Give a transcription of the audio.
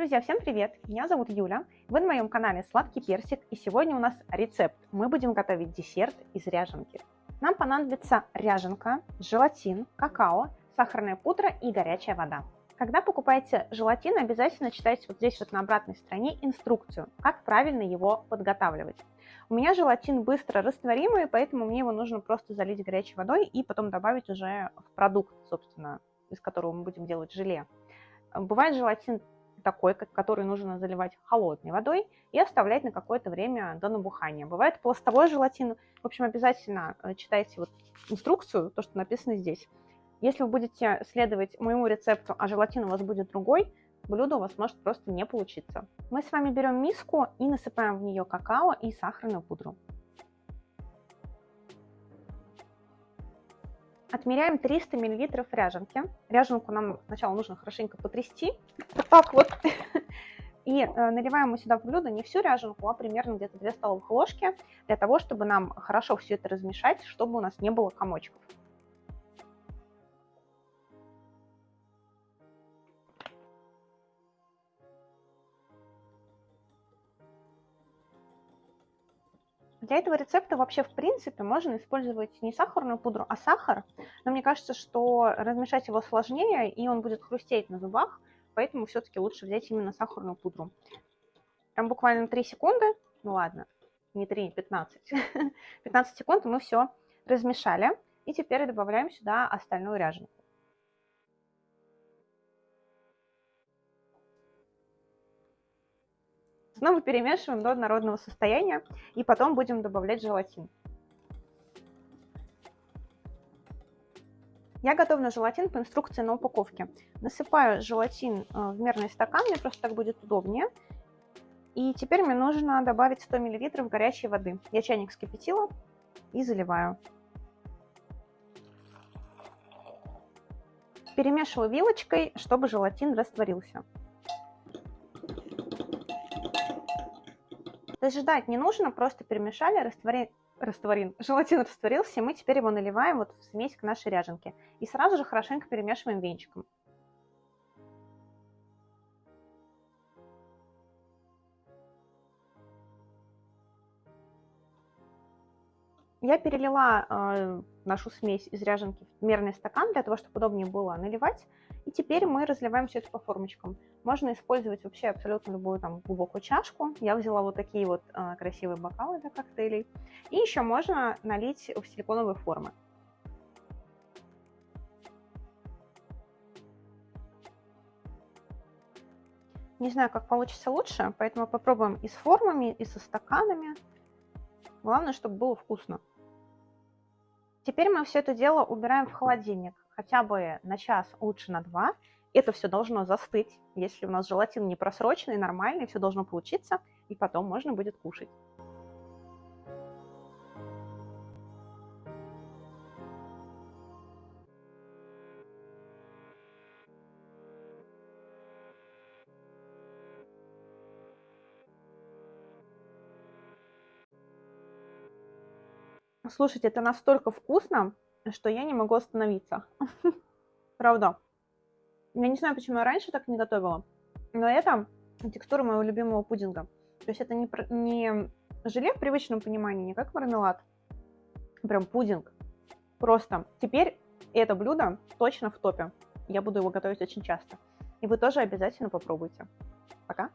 Друзья, всем привет! Меня зовут Юля, вы на моем канале Сладкий Персик, и сегодня у нас рецепт. Мы будем готовить десерт из ряженки. Нам понадобится ряженка, желатин, какао, сахарная пудра и горячая вода. Когда покупаете желатин, обязательно читайте вот здесь вот на обратной стороне инструкцию, как правильно его подготавливать. У меня желатин быстро растворимый, поэтому мне его нужно просто залить горячей водой и потом добавить уже в продукт, собственно, из которого мы будем делать желе. Бывает желатин такой, который нужно заливать холодной водой и оставлять на какое-то время до набухания. Бывает пластовой желатин. В общем, обязательно э, читайте вот инструкцию, то, что написано здесь. Если вы будете следовать моему рецепту, а желатин у вас будет другой, блюдо у вас может просто не получиться. Мы с вами берем миску и насыпаем в нее какао и сахарную пудру. Отмеряем 300 мл ряженки. Ряженку нам сначала нужно хорошенько потрясти. Вот так вот. И э, наливаем мы сюда в блюдо не всю ряженку, а примерно где-то 2 столовых ложки, для того, чтобы нам хорошо все это размешать, чтобы у нас не было комочков. Для этого рецепта вообще в принципе можно использовать не сахарную пудру, а сахар. Но мне кажется, что размешать его сложнее, и он будет хрустеть на зубах, поэтому все-таки лучше взять именно сахарную пудру. Там буквально 3 секунды, ну ладно, не 3, 15. 15 секунд мы все размешали. И теперь добавляем сюда остальную ряженку. Снова перемешиваем до однородного состояния и потом будем добавлять желатин. Я готовлю желатин по инструкции на упаковке. Насыпаю желатин э, в мерный стакан, мне просто так будет удобнее. И теперь мне нужно добавить 100 мл горячей воды. Я чайник вскипятила и заливаю. Перемешиваю вилочкой, чтобы желатин растворился. То есть ждать не нужно, просто перемешали, растворили, растворин, желатин растворился, и мы теперь его наливаем вот в смесь к нашей ряженке. И сразу же хорошенько перемешиваем венчиком. Я перелила э, нашу смесь из ряженки в мерный стакан, для того, чтобы удобнее было наливать. И теперь мы разливаем все это по формочкам. Можно использовать вообще абсолютно любую там глубокую чашку. Я взяла вот такие вот э, красивые бокалы для коктейлей. И еще можно налить в силиконовые формы. Не знаю, как получится лучше, поэтому попробуем и с формами, и со стаканами. Главное, чтобы было вкусно. Теперь мы все это дело убираем в холодильник, хотя бы на час, лучше на два. Это все должно застыть. Если у нас желатин не просроченный, нормальный, все должно получиться, и потом можно будет кушать. Слушайте, это настолько вкусно, что я не могу остановиться. Правда. Я не знаю, почему я раньше так не готовила, но это текстура моего любимого пудинга. То есть это не, не желе в привычном понимании, не как мармелад, прям пудинг. Просто теперь это блюдо точно в топе. Я буду его готовить очень часто. И вы тоже обязательно попробуйте. Пока!